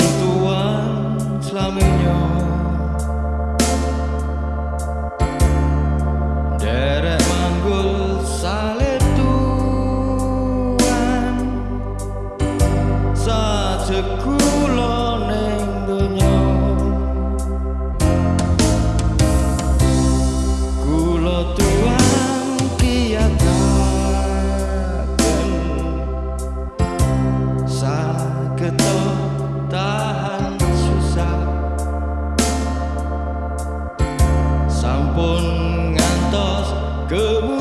Tuhan selaminya. Derek manggul saling pun ngantos kemudian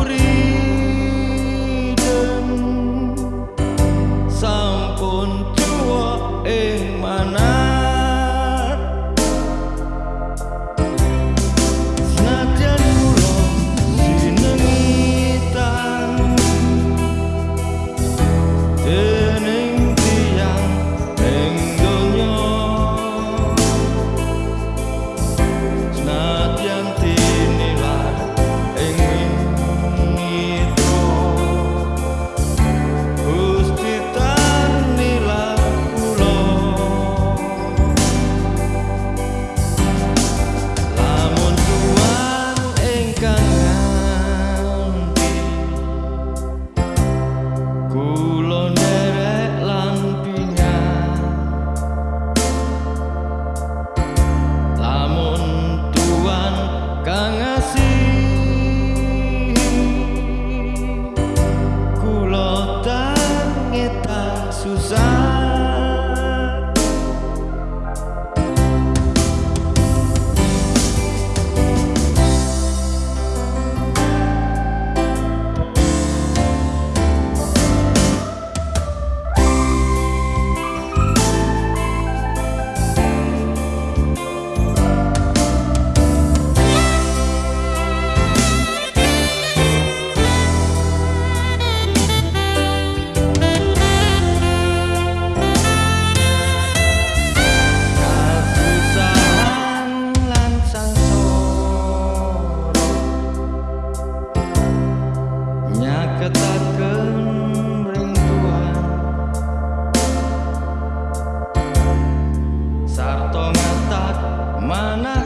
planetas usar. ketatkan rinduan Sarto ngatat mana